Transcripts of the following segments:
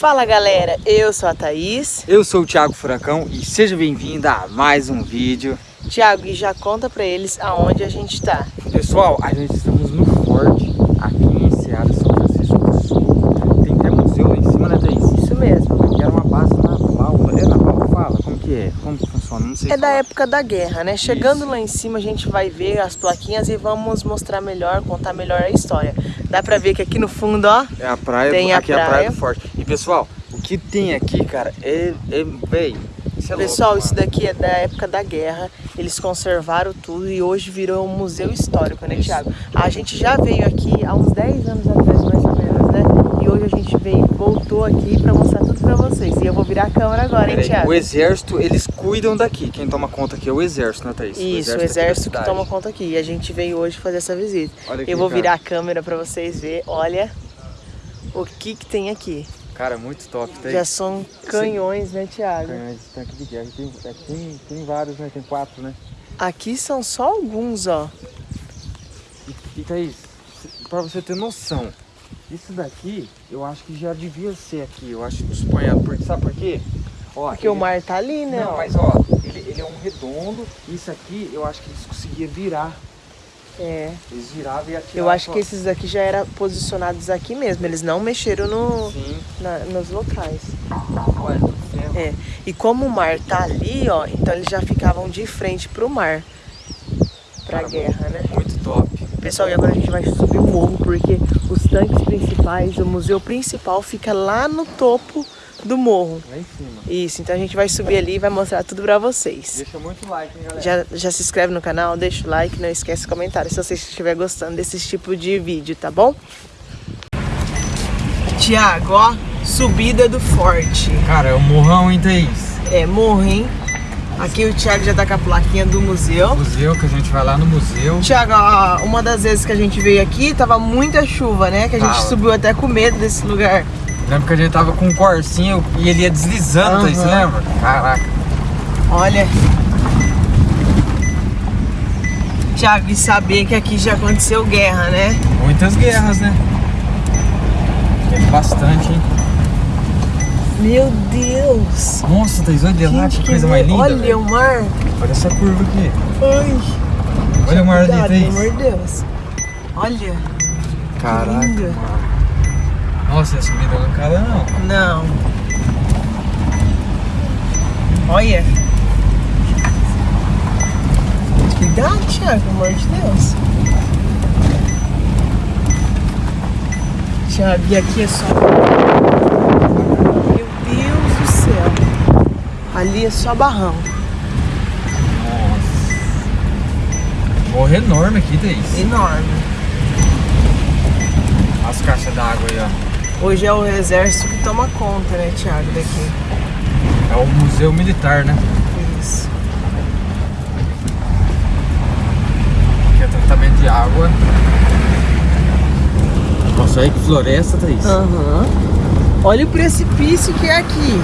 Fala galera, eu sou a Thaís. Eu sou o Thiago Furacão e seja bem-vindo a mais um vídeo. Thiago, e já conta pra eles aonde a gente tá. Pessoal, a gente estamos no Forte, aqui em Seara, São Francisco do Sul. Tem até museu lá em cima, né Thaís? Isso mesmo. Aqui era uma base naval, é naval? Fala, como que é? Como que funciona? Não sei É da falar. época da guerra, né? Chegando Isso. lá em cima a gente vai ver as plaquinhas e vamos mostrar melhor, contar melhor a história. Dá pra ver que aqui no fundo, ó, É a praia, Tem a aqui é a praia. praia do Forte. Pessoal, o que tem aqui, cara, é, é véi, isso é Pessoal, louco, isso daqui é da época da guerra. Eles conservaram tudo e hoje virou um museu histórico, né, Isso. Thiago? A gente já veio aqui há uns 10 anos atrás, mais ou menos, né? E hoje a gente veio, voltou aqui pra mostrar tudo pra vocês. E eu vou virar a câmera agora, hein, Thiago? O exército, eles cuidam daqui. Quem toma conta aqui é o exército, né, Thaís? Isso, o aqui da exército que toma conta aqui. E a gente veio hoje fazer essa visita. Eu vou cara. virar a câmera pra vocês verem. Olha o que que tem aqui. Cara, muito top, Thaís. Já são canhões, né, Thiago? Canhões de tanque de guerra. Tem, é, tem, tem vários, né? Tem quatro, né? Aqui são só alguns, ó. E, e Thaís, pra você ter noção, isso daqui, eu acho que já devia ser aqui. Eu acho que suponhando. Porque, sabe por quê? Ó, Porque o ele- mar tá ali, né? Não, mas ó, ele, ele é um redondo. Isso aqui, eu acho que eles conseguiam virar. É. Eles viravam e atiravam. Eu acho que esses aqui já eram posicionados aqui mesmo. Eles não mexeram no, na- nos locais. Olha, tudo ferro. É. E como o mar tá ali, ó, então eles já ficavam de frente pro mar. Pra Cara, guerra, né? Muito top. Pessoal, e agora a gente vai subir o morro porque os tanques principais, o museu principal fica lá no topo do morro. Lá em. Isso, então a gente vai subir ali e vai mostrar tudo pra vocês. Deixa muito like, hein, galera? Já, já se inscreve no canal, deixa o like, não esquece o comentário se você estiver gostando desse tipo de vídeo, tá bom? Tiago, ó, subida do forte. Cara, é um morrão, hein, Thaís? É, morro, hein? Aqui o Thiago já tá com a plaquinha do museu. Museu, que a gente vai lá no museu. Tiago, ó, uma das vezes que a gente veio aqui, tava muita chuva, né? Que a gente subiu até com medo desse lugar. Lembra que a gente tava com um corcinho e ele ia deslizando, Thaís, você Aham. lembra? Caraca. Olha. Tiago, e saber que aqui já aconteceu guerra, né? Muitas guerras, né? É bastante, hein? Meu Deus! Nossa, Thaís, olha lá, que coisa mais linda, Olha velho. o mar! Olha essa curva aqui. Ai! Olha o mar ali, Thaís. pelo amor de Deus! Olha! Caraca. Nossa, essa subida acaba não. Não! Olha! Cuidado, Thiago, pelo amor de Deus! Thiago, e aqui é só. Meu Deus do céu! Ali é só barrão. Nossa. Morro enorme aqui, Thaís. Enorme. As caixas d'água aí, ó. Hoje é o exército que toma conta, né, Thiago, daqui. É o museu militar, né? Isso. Aqui é tratamento de água. Nossa, aí que floresta, Thaís. Aham. Olha o precipício que é aqui.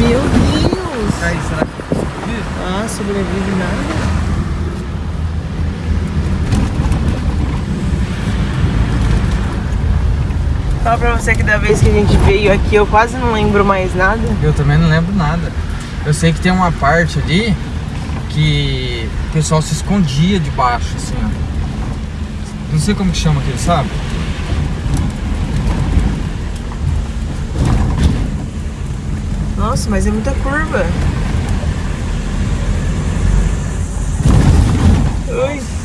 Meu Deus. Thaís, será que Ah, sobrevive nada. Fala pra você que da vez que a gente veio aqui eu quase não lembro mais nada. Eu também não lembro nada. Eu sei que tem uma parte ali que o pessoal se escondia debaixo, assim, ó. Não sei como que chama aquele, sabe? Nossa, mas é muita curva. Ui.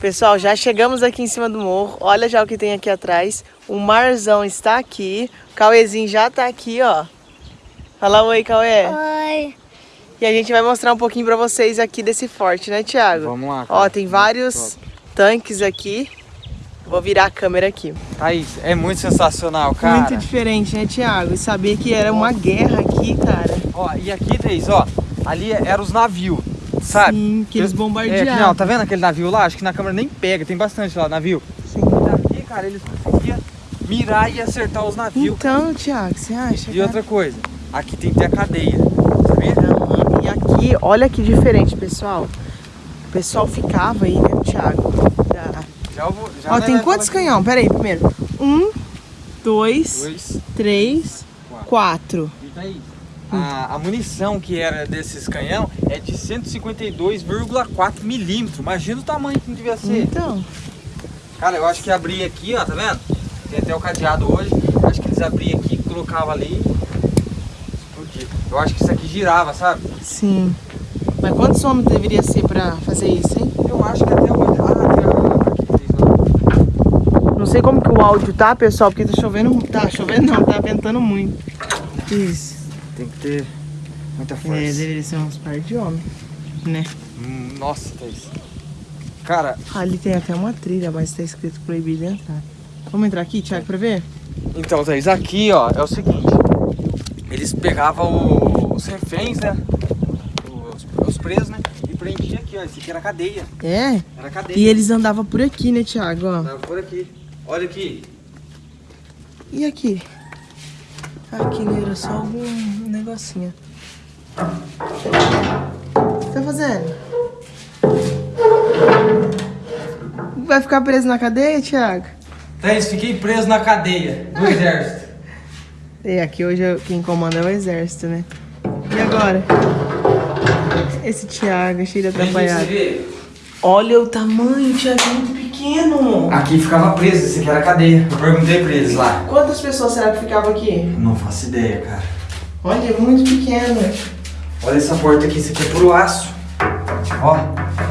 Pessoal, já chegamos aqui em cima do morro. Olha já o que tem aqui atrás. O marzão está aqui. O Cauêzinho já tá aqui, ó. Fala oi, Cauê. Oi. E a gente vai mostrar um pouquinho pra vocês aqui desse forte, né, Thiago? Vamos lá. Ó, cara. tem Muito vários top. tanques aqui. Vou virar a câmera aqui. Thaís, é muito sensacional, cara. Muito diferente, né, Thiago? E saber que era uma guerra aqui, cara. Ó, e aqui, Thaís, ó, ali eram os navios, sabe? Sim, que eles É, bombardeavam. não, tá vendo aquele navio lá? Acho que na câmera nem pega, tem bastante lá, navio. Sim. Daqui, cara, eles conseguiam mirar e acertar os navios. Então, Thiago, você acha? E outra coisa, aqui tem que ter a cadeia, sabia? E aqui, olha que diferente, pessoal. O pessoal ficava aí, né, Thiago? Da- Já eu vou, já Ó, nós tem quantos canhão? Pera aí, primeiro. Um, dois, Dois, três, quatro. quatro. E tá aí. A, a munição que era desses canhão é de 152,4 milímetros. Imagina o tamanho que devia ser. Então, Cara, eu acho que abria aqui, ó, tá vendo? Tem até o cadeado hoje. Acho que eles abriam aqui, colocavam ali. explodia. Eu acho que isso aqui girava, sabe? sim. Mas quantos homens deveria ser pra fazer isso, hein? Eu acho que até hoje. Ah, aqui lá. Não sei como que o áudio tá, pessoal, porque tá chovendo. Tá chovendo não, tá ventando muito. Isso. Tem que ter muita É, força. deveria ser uns par de homens, né? Hum, Nossa, Thaís. Cara, Ali tem até uma trilha, mas tá escrito proibido entrar. Vamos entrar aqui, Thiago, pra ver? então, Thaís, aqui, ó, é o seguinte. Eles pegavam os reféns, né? Os, os presos, né? E prendia aqui, ó. Esse aqui era cadeia. É? Era cadeia. E eles andavam por aqui, né, Thiago? Ó. Tava por aqui. Olha aqui. E aqui? Aqui né, era só algum negocinho. O que tá fazendo? Vai ficar preso na cadeia, Thiago? Thaís, fiquei preso na cadeia do exército. E aqui hoje quem comanda é o exército, né? E agora? Esse Thiago é cheio de atrapalhado. Olha o tamanho, Thiago, é muito pequeno. Aqui ficava preso, esse aqui era cadeia. Eu perguntei pra eles lá. Quantas pessoas será que ficavam aqui? Não faço ideia, cara. Olha, é muito pequeno. Olha essa porta aqui, isso aqui é puro aço. Ó,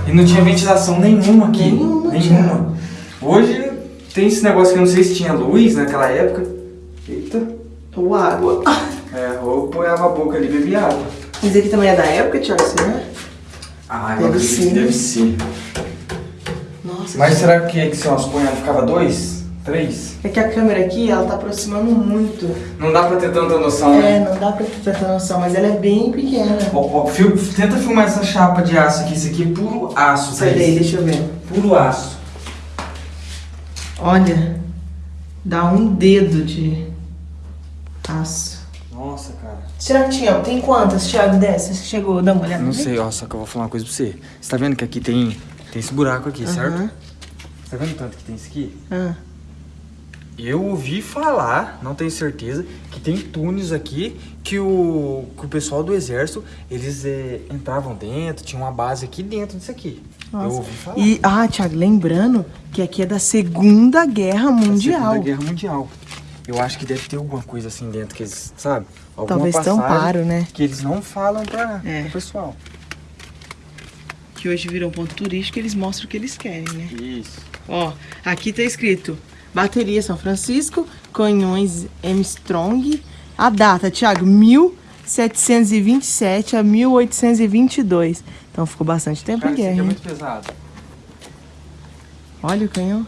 e não tinha ventilação nenhuma aqui. Nenhuma, Nenhuma. Hoje tem esse negócio que eu não sei se tinha luz naquela época. Eita. Ou água. É, ou põeava a boca ali e bebia água. Mas aqui também é da época, você né? Ah, Deve acredito que ser. Deve ser. Nossa, Mas será que é que se nós ponhamos ficava dois? Três? É que a câmera aqui, ela tá aproximando muito. Não dá pra ter tanta noção, É, né? não dá pra ter tanta noção, mas ela é bem pequena. Ó, ó, fil- tenta filmar essa chapa de aço aqui. Isso aqui é puro aço, daí, deixa eu ver. Puro aço. Olha, dá um dedo de aço. Nossa, cara. Será que tinha? Tem quantas, Thiago, dessas? Você chegou dar uma olhada? Não sei, ó, só que eu vou falar uma coisa pra você. Você tá vendo que aqui tem, tem esse buraco aqui, certo? Aham. Você tá vendo o tanto que tem isso aqui? Ah, Eu ouvi falar, não tenho certeza, que tem túneis aqui que o, que o pessoal do exército, eles eh, entravam dentro, tinha uma base aqui dentro disso aqui. Eu nossa. ouvi falar. E, ah, Thiago, lembrando que aqui é da Segunda Guerra Da Mundial. Segunda Guerra Mundial. Eu acho que deve ter alguma coisa assim dentro que eles, sabe? Alguma Talvez tamparam, né? Que eles não falam pra, É. pro pessoal. Que hoje virou um ponto turístico, eles mostram o que eles querem, né? Isso. Ó, aqui tá escrito Bateria São Francisco, Canhões Armstrong. A data, Thiago, 1727 a 1822. Então ficou bastante tempo Cara, em isso aqui guerra. é muito pesado. Olha o canhão.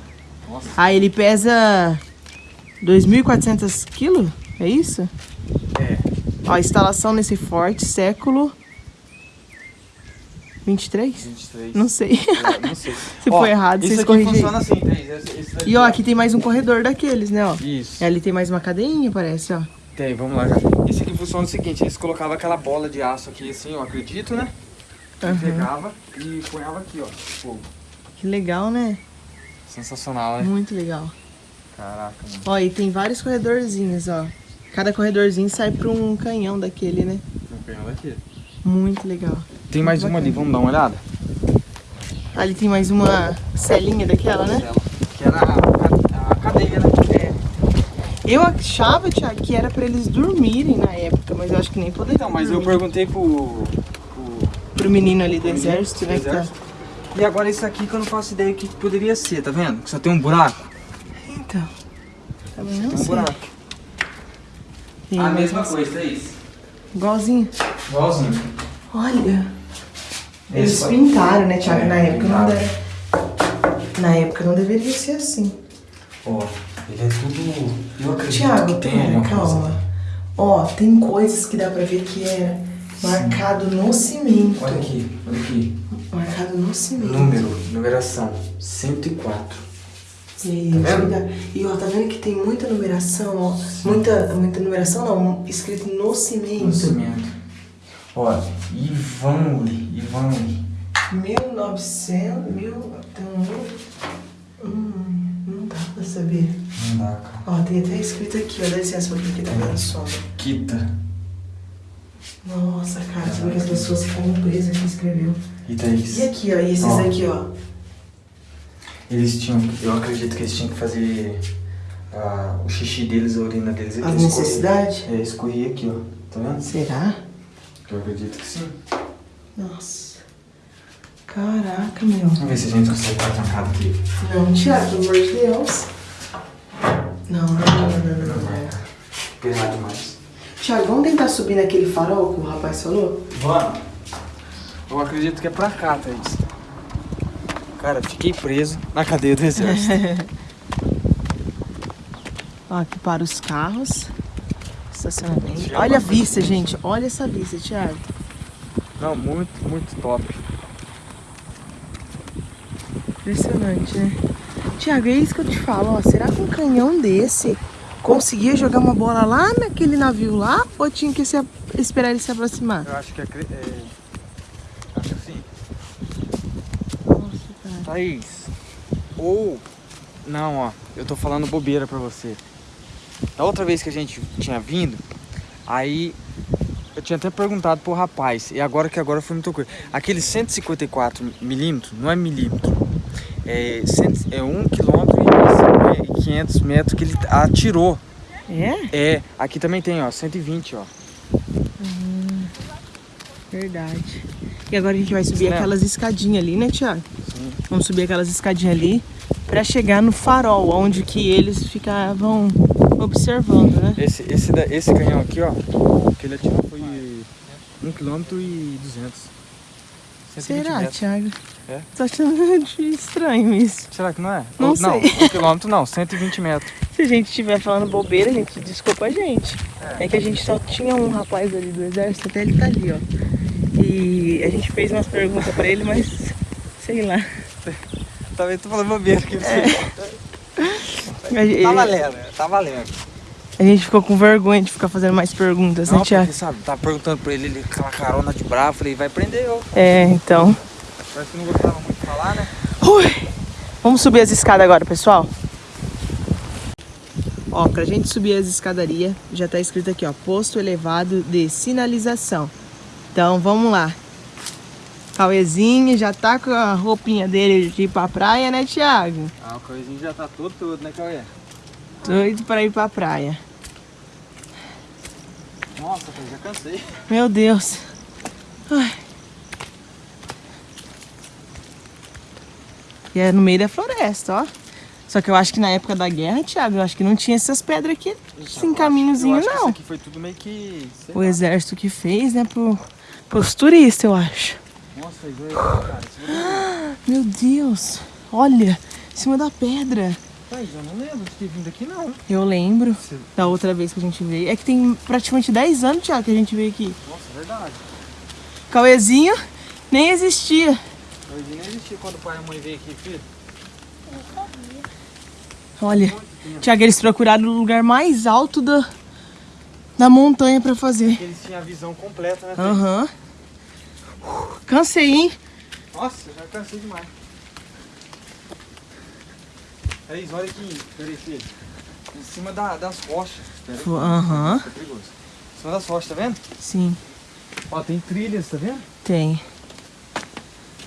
Nossa. Ah, ele pesa 2.400 quilos? É isso? É. Ó, instalação nesse forte, século 23? 23. Não sei. É, não sei. Se for errado, isso vocês aqui corrigem aí. funciona assim, Thaís. Esse- esse E ó, aqui tem mais um corredor daqueles, né, ó. Isso. E ali tem mais uma cadeinha, parece, ó. Tem, vamos lá. Esse aqui funciona o seguinte, eles colocavam aquela bola de aço aqui assim, eu acredito, né? Aham. Pegava e ponhava aqui, ó. Fogo. Que legal, né? Sensacional, né? Muito legal. Caraca, mano. Ó, e tem vários corredorzinhos, ó. Cada corredorzinho sai pra um canhão daquele, né? Vou pegar daqui. Muito legal. Tem mais uma ali, vamos dar uma olhada? Ali tem mais uma celinha daquela, né? Que era a, a cadeia, né? Eu achava, Thiago, que era pra eles dormirem na época, mas eu acho que nem poderia. Então, mas eu dormir. perguntei pro, pro Pro menino ali do exército, né? tá- exército. E agora isso aqui que eu não faço ideia o que poderia ser, tá vendo? Que só tem um buraco. Então. Também não Tem um buraco. A mesma coisa, é isso. Igualzinho. Igualzinho. Olha. Eles Esse- pintaram, né, Thiago? É, na época não deve... Na época não deveria ser assim. Ó, ele é tudo. Eu acredito Tiago, que tem calma. Ó, tem coisas que dá pra ver que é marcado no cimento. Olha aqui, olha aqui. Marcado no cimento. Número, numeração 104. E, Tá vendo? e ó, tá vendo que tem muita numeração, ó. Muita, muita numeração não, escrito no cimento. No cimento. Ó, Ivanli, Ivanli. 1900, mil, tem um... Hum, não dá pra saber. Não dá, cara. Ó, tem até escrito aqui, ó. Dá licença, porque aqui tá dando sombra. Quita. Nossa, cara, você vê que as pessoas ficam presas que escreveu. E Thaís? E aqui, ó, e esses Ó. aqui, ó. Eles tinham, eu acredito que eles tinham que fazer ah, o xixi deles, a urina deles escorria. necessidades? É, escorria aqui, ó. Tá vendo? Será? Eu acredito que sim. Nossa. Caraca, meu. Vamos ver se a gente consegue ficar trancado aqui. Não, Thiago, pelo amor de Deus. Não, não, não, não, não, não. não. Pesado demais. Thiago, vamos tentar subir naquele farol que o rapaz falou? Vamos. Eu acredito que é pra cá, Thaís. Cara, fiquei preso na cadeia do exército. Ó, aqui para os carros. Estacionamento. Olha a vista, gente. Olha essa vista, Thiago. Não, muito, muito top. Impressionante, né? Tiago, é isso que eu te falo, ó. Será que um canhão desse conseguia jogar uma bola lá naquele navio lá? Ou tinha que se esperar ele se aproximar? Eu acho que é... é... Acho que sim. Nossa, cara. Thaís, ou... Não, ó, eu tô falando bobeira pra você. Da outra vez que a gente tinha vindo, aí eu tinha até perguntado pro rapaz, e agora que agora foi muita coisa. Aquele 154 milímetros, não é milímetro, é, cento- é 1 quilômetro e 500 metros que ele atirou. É? É, aqui também tem, ó, 120, ó. Verdade. E agora a gente vai subir Certo. aquelas escadinhas ali, né, Tiago? Sim. Vamos subir aquelas escadinhas ali pra chegar no farol, onde que eles ficavam observando, né? Esse, esse, esse canhão aqui, ó, que ele atirou foi 1 km e 200. 120 Será, metros. Thiago? É? Tô achando estranho isso. Será que não é? Não Ou- sei. Não, 1 km não, 120 metros. Se a gente estiver falando bobeira, gente, desculpa a gente. É que a gente só tinha um rapaz ali do exército, até ele tá ali, ó. E a gente fez umas perguntas pra ele, mas sei lá. Talvez tô falando bobeira aqui. A, gente- Tá valendo, tá valendo. a gente ficou com vergonha de ficar fazendo mais perguntas, Não, né, porque, sabe, tava perguntando pra ele, ele com aquela carona de bravo, falei, vai prender eu. É, então. Parece que não gostava muito de falar, né? Ui. Vamos subir as escadas agora, pessoal. Ó, pra gente subir as escadarias, já tá escrito aqui, ó, posto elevado de sinalização. Então, vamos lá. Cauezinho já tá com a roupinha dele de ir pra praia, né, Thiago? O coisinho já tá todo todo, né, Cauê? Doido pra ir pra praia. Nossa, eu já cansei. Meu Deus. Ai. E é no meio da floresta, ó. Só que eu acho que na época da guerra, Thiago, eu acho que não tinha essas pedras aqui, sem caminhozinho, Que isso não. aqui foi tudo meio que... O lá. exército que fez, né, pro, pros turistas, eu acho. Nossa, fez dois, cara. Meu Deus. Olha, em cima da pedra. Thaís, eu não lembro de ter vindo aqui, não. Eu lembro da outra vez que a gente veio. É que tem praticamente 10 anos, Thiago, que a gente veio aqui. Nossa, é verdade. Cauezinho nem existia. Hoje nem existia quando o pai e a mãe veio aqui, filho. Olha, Tiago, eles procuraram o lugar mais alto da, da montanha pra fazer. Eles tinham a visão completa, né? Aham. Cansei, hein? Nossa, já cansei demais. Thaís, olha aqui, peraí, filho. Em cima da- das rochas. Aham, Tá perigoso. Em cima das rochas, tá vendo? sim, Ó, tem trilhas, tá vendo? tem.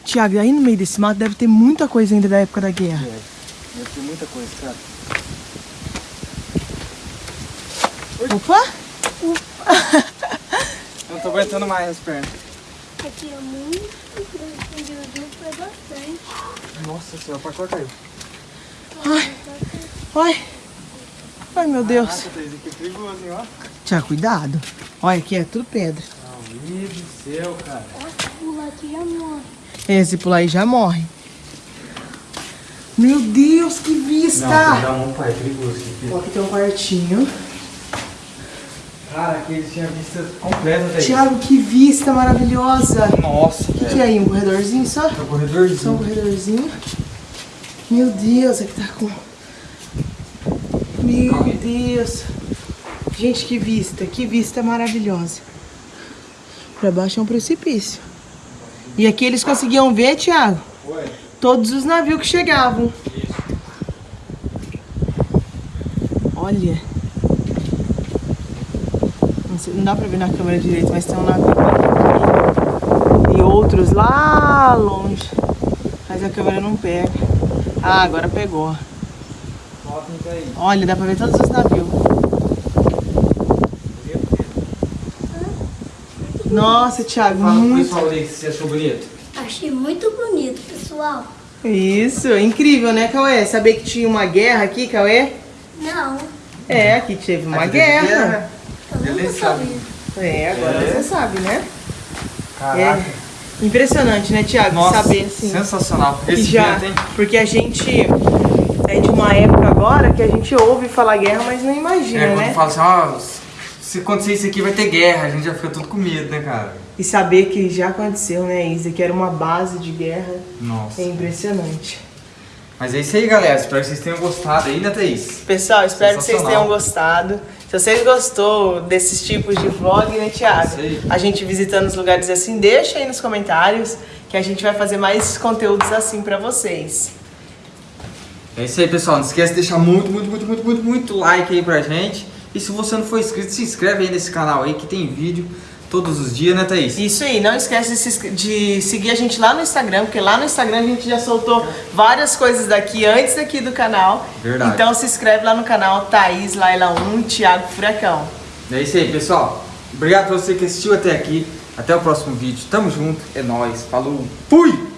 Tiago, aí no meio desse mato deve ter muita coisa ainda da época da guerra. É. Deve ter muita coisa, cara. Opa! Não tô aguentando mais as pernas. Aqui é muito grande, foi bastante. Nossa senhora, o pacote caiu. Ai! Ai, meu Deus. Perigoso, hein, ó. Tiago, cuidado. Olha, aqui é tudo pedra. Meu Deus do céu, cara. Nossa, pula aqui já morre. Esse pular aí já morre. Meu Deus, que vista! Não, não, pai, é perigoso aqui. tem um quartinho. Cara, aqui eles tinham a vista completa. Tiago, que vista maravilhosa! Nossa, O que, que é aí? Um corredorzinho só? É o Só um corredorzinho. Meu Deus, aqui tá com. Meu. Deus. Gente, que vista, que vista maravilhosa. Pra baixo é um precipício. E aqui eles conseguiam ver, Thiago, Oi. todos os navios que chegavam. Olha. Não, sei- não dá pra ver na câmera direito, mas tem um navio aqui. E outros lá longe. Mas a câmera não pega. Ah, agora pegou. Olha, dá pra ver todos os navios. Nossa, Thiago, Fala pro muito. pessoal aí que você achou bonito. Achei muito bonito, pessoal. Isso, incrível, né, Cauê? Saber que tinha uma guerra aqui, Cauê? Não, É, aqui teve uma Aqui guerra. Ele sabe. sabia. É, agora É. você sabe, né? Caraca. É. Impressionante, né, Thiago? Nossa, Saber assim. sensacional. Esse já, porque a gente é de uma época agora que a gente ouve falar guerra, mas não imagina, É, quando né? fala assim, ó, se acontecer isso aqui vai ter guerra, a gente já fica tudo com medo, né, cara? E saber que já aconteceu, né, Isa, que era uma base de guerra, Nossa. é impressionante. Mas é isso aí, galera. Espero que vocês tenham gostado aí, né, Thaís? Pessoal, espero que vocês tenham gostado. Se vocês gostou desses tipos de vlog, né, Thiago? A gente visitando os lugares assim, deixa aí nos comentários que a gente vai fazer mais conteúdos assim pra vocês. É isso aí, pessoal. Não esquece de deixar muito, muito, muito, muito, muito, muito like aí pra gente. E se você não for inscrito, se inscreve aí nesse canal aí que tem vídeo todos os dias, né, Thaís? Isso aí, não esquece de, se inscre- de seguir a gente lá no Instagram, porque lá no Instagram a gente já soltou várias coisas daqui antes daqui do canal. Verdade. Então se inscreve lá no canal Thaís Laila 1 Thiago Furacão. É isso aí, pessoal. Obrigado por você que assistiu até aqui. Até o próximo vídeo. Tamo junto. É nóis. Falou. Fui!